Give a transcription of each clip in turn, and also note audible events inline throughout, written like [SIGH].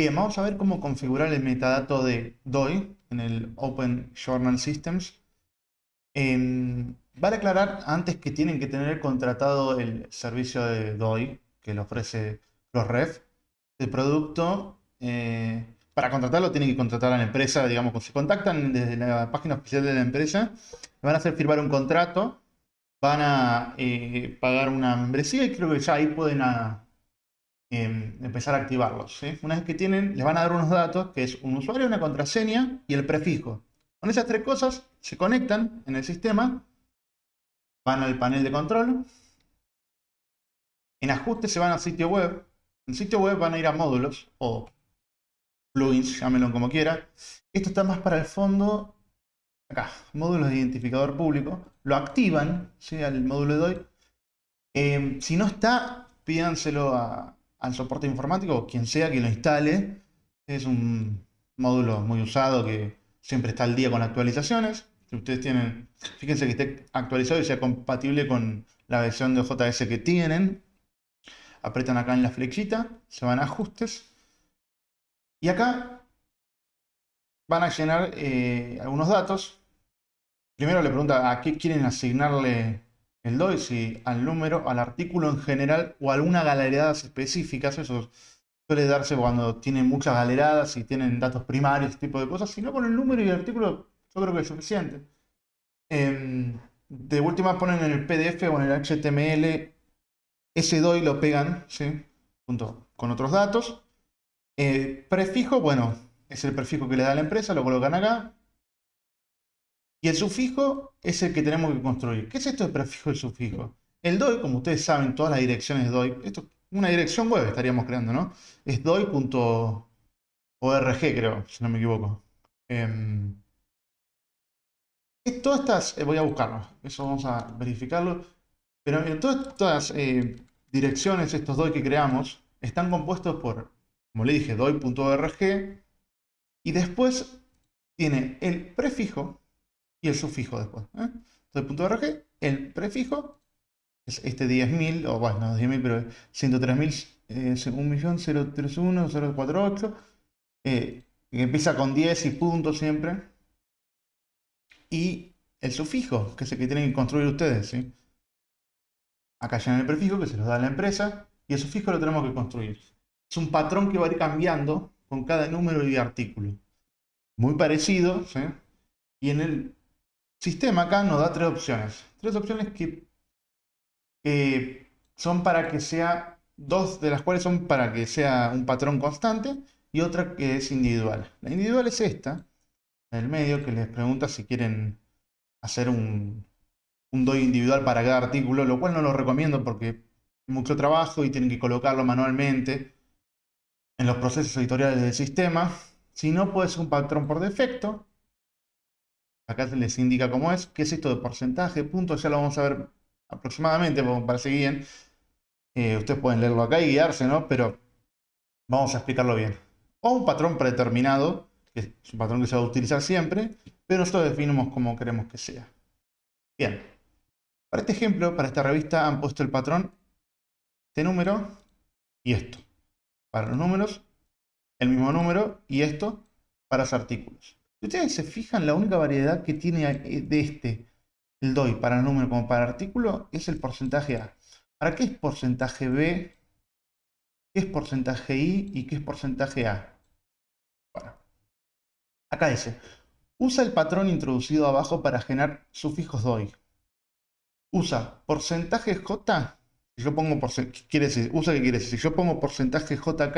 Bien, vamos a ver cómo configurar el metadato de DOI en el Open Journal Systems. Em, vale aclarar antes que tienen que tener contratado el servicio de DOI que le ofrece ProRef. El producto, eh, para contratarlo tienen que contratar a la empresa, digamos, si contactan desde la página oficial de la empresa, van a hacer firmar un contrato, van a eh, pagar una membresía y creo que ya ahí pueden a, Em, empezar a activarlos. Una vez que tienen, les van a dar unos datos, que es un usuario, una contraseña y el prefijo. Con esas tres cosas se conectan en el sistema, van al panel de control, en ajustes se van al sitio web, en sitio web van a ir a módulos o plugins, llámenlo como quiera. Esto está más para el fondo, acá, módulos de identificador público, lo activan, ¿sí? al módulo de DOI. Em, si no está, pídanselo a, al soporte informático, quien sea que lo instale. Es un módulo muy usado que siempre está al día con actualizaciones. Si ustedes tienen, fíjense que esté actualizado y sea compatible con la versión de JS que tienen. Apretan acá en la flechita, se van a ajustes. Y acá van a llenar eh, algunos datos. Primero le pregunta a qué quieren asignarle el DOI, al número, al artículo en general o alguna galeradas específicas, eso suele darse cuando tienen muchas galeradas y tienen datos primarios, ese tipo de cosas, si no con el número y el artículo, yo creo que es suficiente. Em, de última ponen en el PDF o en el HTML ese DOI lo pegan, ¿sí? Junto con otros datos. Eh, prefijo, bueno, es el prefijo que le da la empresa, lo colocan acá. Y el sufijo es el que tenemos que construir. ¿Qué es esto de prefijo y sufijo? El DOI, como ustedes saben, todas las direcciones DOI, esto una dirección web estaríamos creando, ¿no? Es doi.org, creo, si no me equivoco. Eh, todas estas, eh, voy a buscarlo, eso vamos a verificarlo. Pero en todas estas eh, direcciones, estos DOI que creamos, están compuestos por, como le dije, doi.org. Y después tiene el prefijo, y el sufijo después. ¿eh? Entonces, punto .rg, el prefijo, es este 10.000, o bueno, no 10.000, pero 103.000, eh, 1.031.048, eh, que empieza con 10 y punto siempre. Y el sufijo, que es el que tienen que construir ustedes. Acá ya en el prefijo, que se los da la empresa, y el sufijo lo tenemos que construir. Es un patrón que va a ir cambiando con cada número y artículo. Muy parecido, ¿sí? Y en el sistema acá nos da tres opciones. Tres opciones que son para que sea, dos de las cuales son para que sea un patrón constante y otra que es individual. La individual es esta, el medio, que les pregunta si quieren hacer un, un DOI individual para cada artículo, lo cual no lo recomiendo porque es mucho trabajo y tienen que colocarlo manualmente en los procesos editoriales del sistema. Si no, puede ser un patrón por defecto, Acá se les indica cómo es. ¿Qué es esto de porcentaje? Puntos, ya lo vamos a ver aproximadamente para seguir bien. Eh, ustedes pueden leerlo acá y guiarse, ¿no? Pero vamos a explicarlo bien. O un patrón predeterminado, que es un patrón que se va a utilizar siempre, pero nosotros definimos cómo queremos que sea. Bien. Para este ejemplo, para esta revista, han puesto el patrón, este número y esto. Para los números, el mismo número y esto para los artículos. Si ustedes se fijan, la única variedad que tiene eh, de este, el DOI, para número como para artículo, es el porcentaje A. ¿Para qué es porcentaje B? ¿Qué es porcentaje I? ¿Y qué es porcentaje A? Bueno, acá dice, usa el patrón introducido abajo para generar sufijos DOI. Usa porcentaje J, si yo pongo porcentaje, quiere decir, usa qué quiere decir, si yo pongo porcentaje JK,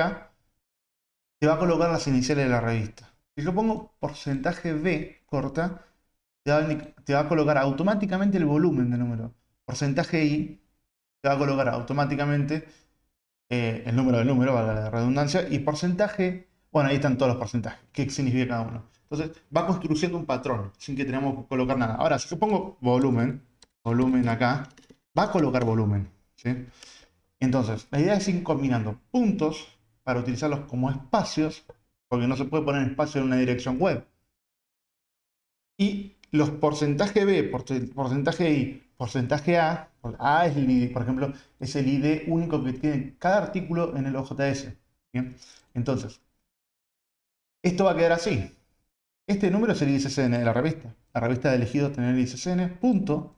te va a colocar las iniciales de la revista. Si yo pongo porcentaje B corta, te va, a, colocar automáticamente el volumen del número. Porcentaje I te va a colocar automáticamente eh, el número del número, valga la redundancia, y porcentaje, bueno, ahí están todos los porcentajes, qué significa cada uno. Entonces, va construyendo un patrón, sin que tengamos que colocar nada. Ahora, si yo pongo volumen, volumen acá, va a colocar volumen. ¿sí? Entonces, la idea es ir combinando puntos para utilizarlos como espacios porque no se puede poner espacio en una dirección web. Y los porcentaje B, porcentaje I, porcentaje A, A es el ID, por ejemplo, es el ID único que tiene cada artículo en el OJS. Entonces, Esto va a quedar así. Este número es el ISSN de la revista. La revista de elegidos tener el ISSN, punto.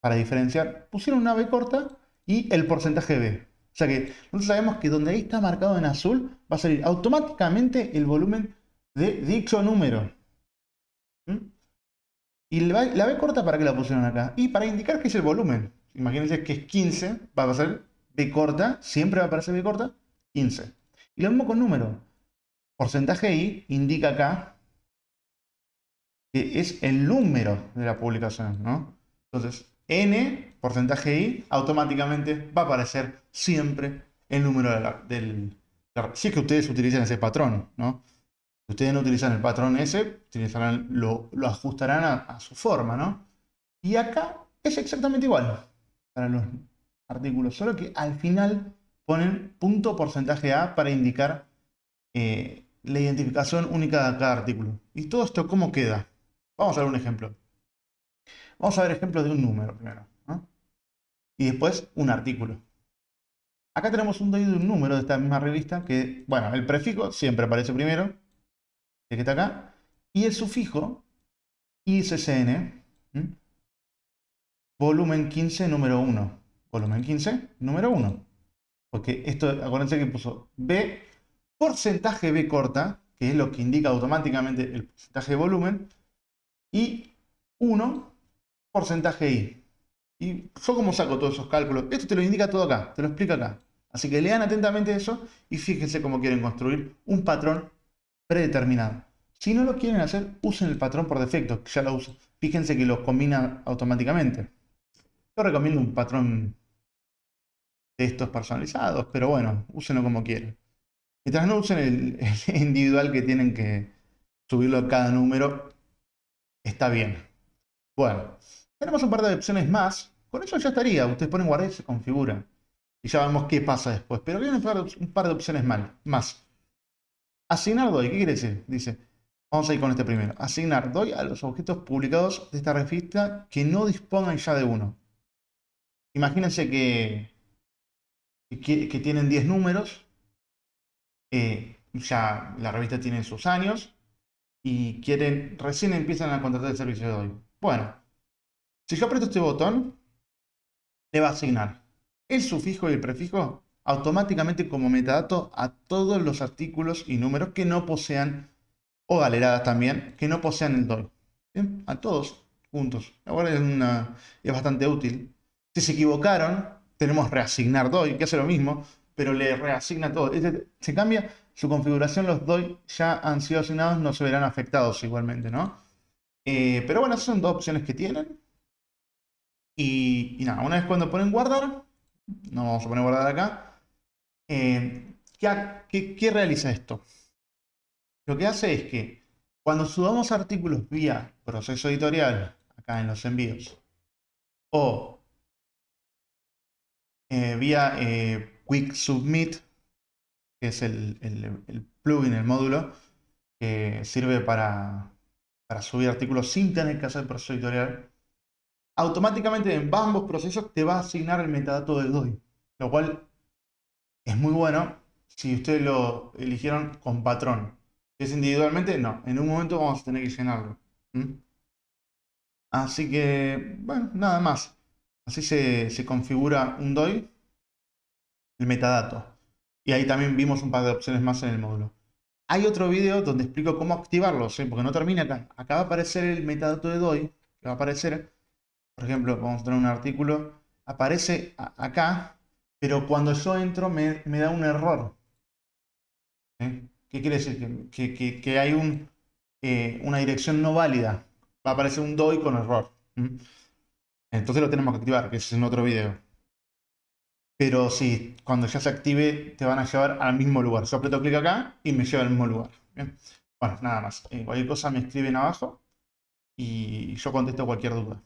Para diferenciar, pusieron una B corta y el porcentaje B. O sea que nosotros sabemos que donde ahí está marcado en azul va a salir automáticamente el volumen de dicho número. ¿Y la B corta para qué la pusieron acá? Y para indicar que es el volumen. Imagínense que es 15, va a ser B corta, siempre va a aparecer B corta, 15. Y lo mismo con número. Porcentaje I indica acá que es el número de la publicación, ¿no? Entonces, N, porcentaje I, automáticamente va a aparecer siempre el número del... Si es que ustedes utilizan ese patrón, ¿no? Si ustedes no utilizan el patrón S, lo, ajustarán a, su forma, ¿no? Y acá es exactamente igual para los artículos, solo que al final ponen punto porcentaje A para indicar eh, la identificación única de cada artículo. ¿Y todo esto cómo queda? Vamos a ver un ejemplo. Vamos a ver ejemplos de un número primero. Y después un artículo. Acá tenemos un DOI de un número de esta misma revista que, bueno, el prefijo siempre aparece primero, que está acá, y el sufijo ISSN, volumen 15, número 1. Volumen 15, número 1. Porque esto, acuérdense que puso B, porcentaje B corta, que es lo que indica automáticamente el porcentaje de volumen, y 1, porcentaje I. Y yo como saco todos esos cálculos, esto te lo indica todo acá, te lo explica acá. Así que lean atentamente eso y fíjense cómo quieren construir un patrón predeterminado. Si no lo quieren hacer, usen el patrón por defecto, que ya lo uso. Fíjense que lo combina automáticamente. Yo recomiendo un patrón de estos personalizados, pero bueno, úsenlo como quieran. Mientras no usen el, [LAUGHS] el individual que tienen que subirlo a cada número, está bien. Bueno, tenemos un par de opciones más. Con eso ya estaría. Ustedes ponen guardar y se configura. Y ya vemos qué pasa después. Pero vienen un par de opciones más. Asignar DOI. ¿Qué quiere decir? Dice, vamos a ir con este primero. Asignar DOI a los objetos publicados de esta revista que no dispongan ya de uno. Imagínense que, que, tienen 10 números. Eh, ya la revista tiene sus años. Y quieren, recién empiezan a contratar el servicio de DOI. Bueno, si yo aprieto este botón, le va a asignar el sufijo y el prefijo automáticamente como metadato a todos los artículos y números que no posean, o galeradas también, que no posean el DOI. A todos juntos. Ahora es, es bastante útil. Si se equivocaron, tenemos reasignar DOI, que hace lo mismo, pero le reasigna todo. Se cambia su configuración, los DOI ya han sido asignados, no se verán afectados igualmente, ¿no? Eh, pero bueno, esas son dos opciones que tienen. Y, nada, una vez cuando ponen guardar, no vamos a poner guardar acá, eh, ¿qué, realiza esto? Lo que hace es que cuando subamos artículos vía proceso editorial, acá en los envíos, o eh, vía eh, Quick Submit, que es el, el, plugin, el módulo, que sirve para, para subir artículos sin tener que hacer proceso editorial, automáticamente en ambos procesos te va a asignar el metadato del DOI, lo cual es muy bueno si ustedes lo eligieron con patrón. Si es individualmente, no. En un momento vamos a tener que llenarlo. Así que, bueno, nada más. Así se, configura un DOI, el metadato. Y ahí también vimos un par de opciones más en el módulo. Hay otro video donde explico cómo activarlo, porque no termina acá. Acá va a aparecer el metadato de DOI, que va a aparecer por ejemplo, vamos a tener un artículo, aparece acá, pero cuando yo entro me, da un error. ¿Qué quiere decir? Que, hay un, eh, una dirección no válida. Va a aparecer un DOI con error. Entonces lo tenemos que activar, que es en otro video. Pero sí, cuando ya se active te van a llevar al mismo lugar. Yo aprieto clic acá y me lleva al mismo lugar. Bueno, nada más. Eh, cualquier cosa me escriben abajo y yo contesto cualquier duda.